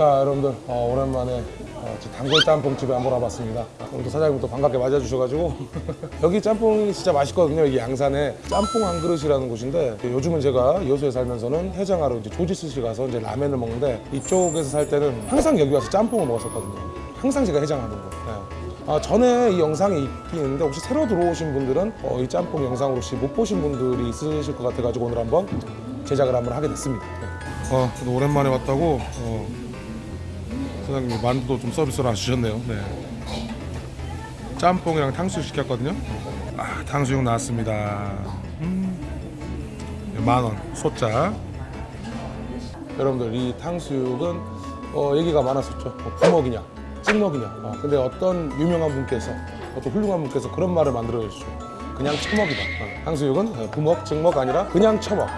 자 여러분들 어, 오랜만에 어, 저 단골 짬뽕 집에 한번 와봤습니다. 오늘도 사장님 또 반갑게 맞아주셔가지고. 여기 짬뽕이 진짜 맛있거든요 여기 양산에. 짬뽕 한 그릇이라는 곳인데 요즘은 제가 여수에 살면서는 해장하러 이제 조지스시 가서 이제 라면을 먹는데 이쪽에서 살 때는 항상 여기 와서 짬뽕을 먹었었거든요. 항상 제가 해장하는 거. 네. 아, 전에 이 영상이 있긴 있는데 혹시 새로 들어오신 분들은 어, 이 짬뽕 영상을 혹시 못 보신 분들이 있으실 것 같아가지고 오늘 한번 제작을 한번 하게 됐습니다. 네. 어, 그래도 오랜만에 왔다고 어, 사장님이 만두도 좀 서비스로 해주셨네요. 네. 짬뽕이랑 탕수육 시켰거든요. 아, 탕수육 나왔습니다. 음. 만 원, 소자. 여러분들 이 탕수육은 어, 얘기가 많았었죠. 뭐 부먹이냐, 찍먹이냐. 어, 근데 어떤 유명한 분께서, 어떤 훌륭한 분께서 그런 말을 만들어 주시죠. 그냥 처먹이다. 어, 탕수육은 어, 부먹, 찍먹 아니라 그냥 처먹.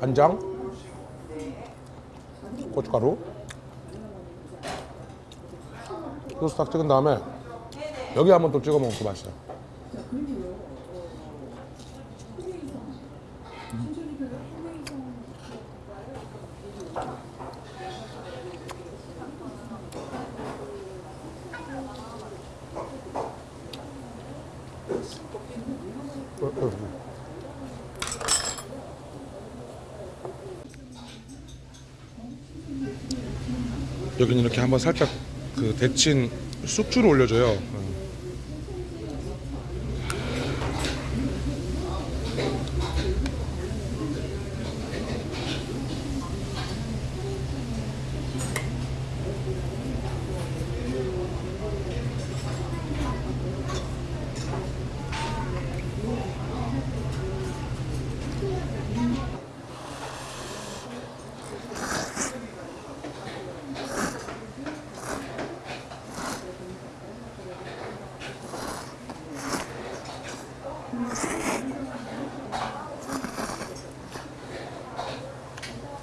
간장, 고춧가루, 소스 딱 찍은 다음에 여기 한번 또 찍어 먹으면 어, 어. 여기는 이렇게 한번 살짝 그 데친 쑥주를 올려줘요.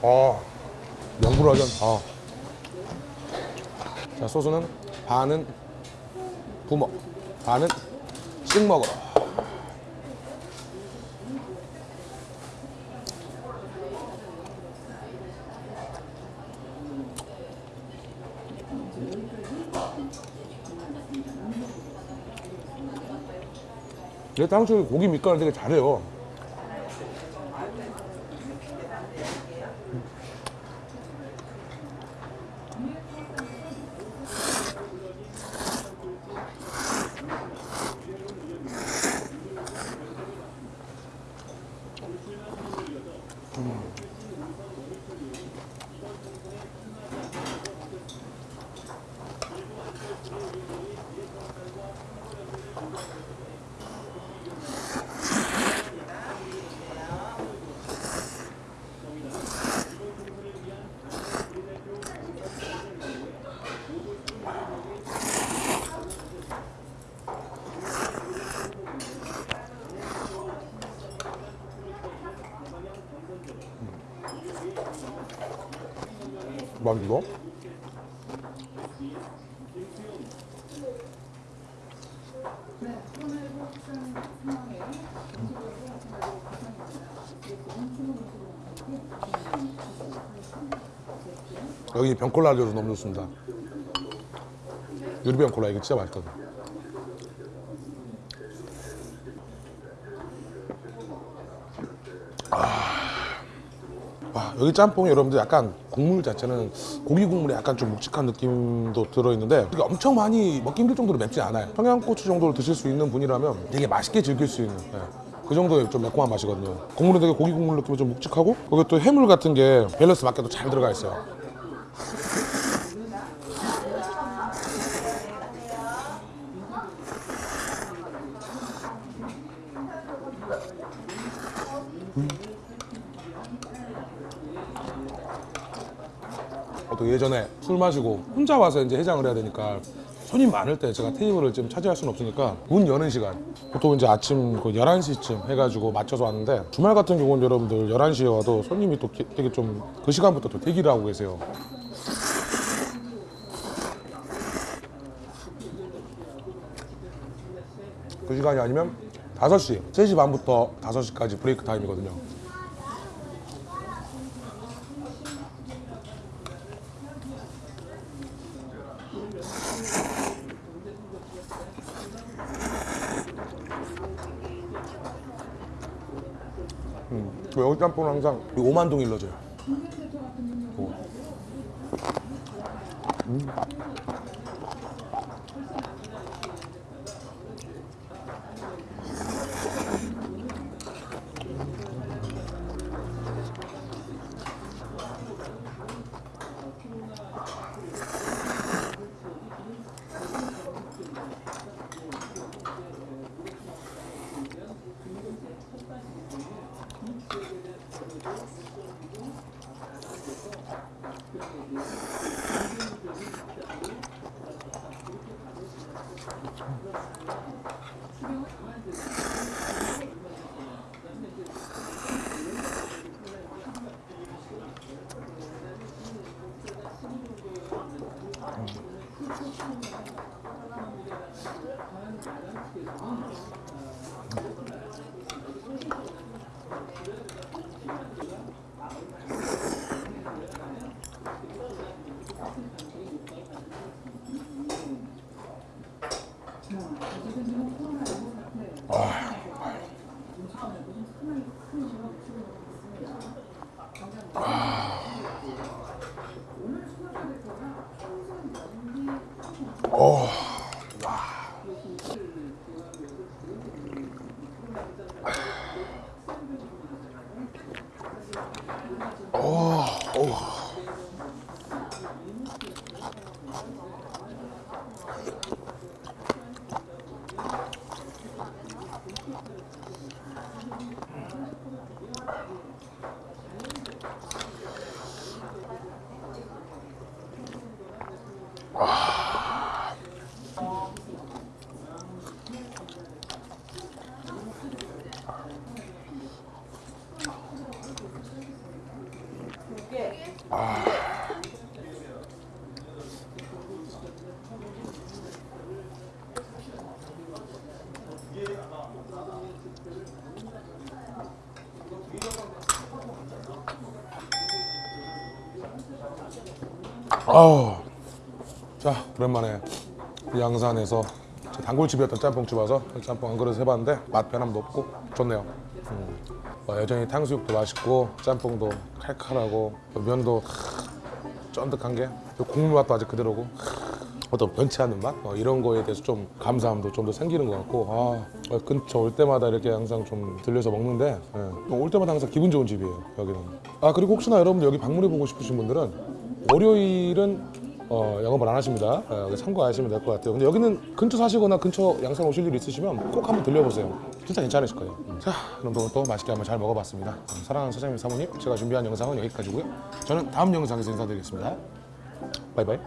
아, 명불허전. 아. 자, 소스는 반은 부먹, 반은 찍먹으로. 얘 당초에 고기 밑간을 되게 잘해요. 만두도. 여기 병콜라 알려줘서 너무 좋습니다. 유리병 콜라 이게 진짜 맛있거든. 여기 짬뽕이 여러분들 약간 국물 자체는 고기 국물에 약간 좀 묵직한 느낌도 들어있는데 이게 엄청 많이 먹기 힘들 정도로 맵지 않아요. 청양고추 정도로 드실 수 있는 분이라면 되게 맛있게 즐길 수 있는 예. 그 정도의 좀 매콤한 맛이거든요. 국물은 되게 고기 국물 느낌이 좀 묵직하고 거기 또 해물 같은 게 밸런스 맞게 또잘 들어가 있어요 또 예전에 술 마시고 혼자 와서 이제 해장을 해야 되니까 손님 많을 때 제가 테이블을 좀 차지할 수는 없으니까 문 여는 시간. 보통 이제 아침 그 11시쯤 해가지고 맞춰서 왔는데 주말 같은 경우는 여러분들 11시에 와도 손님이 또 기- 되게 좀 그 시간부터 또 대기를 하고 계세요. 그 시간이 아니면 5시 3시 반부터 5시까지 브레이크 타임이거든요 음, 그 여기 짬뽕은 항상 이 오만동 일러줘요. 오. 음. 아 우. 자, 오랜만에 양산에서 제 단골집이었던 짬뽕집 와서 짬뽕 한 그릇 해봤는데 맛 변함도 없고 좋네요. 음. 어, 여전히 탕수육도 맛있고 짬뽕도 칼칼하고 또 면도 쫀득한 게 국물 맛도 아직 그대로고 어떤 변치 않는 맛? 어, 이런 거에 대해서 좀 감사함도 좀 더 생기는 것 같고 아, 어, 근처 올 때마다 이렇게 항상 좀 들려서 먹는데 예, 올 때마다 항상 기분 좋은 집이에요 여기는. 아 그리고 혹시나 여러분들 여기 방문해 보고 싶으신 분들은 월요일은 어, 영업을 안 하십니다. 어, 참고하시면 될 것 같아요. 근데 여기는 근처 사시거나 근처 양산 오실 일 있으시면 꼭 한번 들려보세요. 진짜 괜찮으실 거예요. 음. 자 그럼 또 맛있게 한번 잘 먹어봤습니다. 음, 사랑하는 사장님 사모님 제가 준비한 영상은 여기까지고요. 저는 다음 영상에서 인사드리겠습니다. 바이바이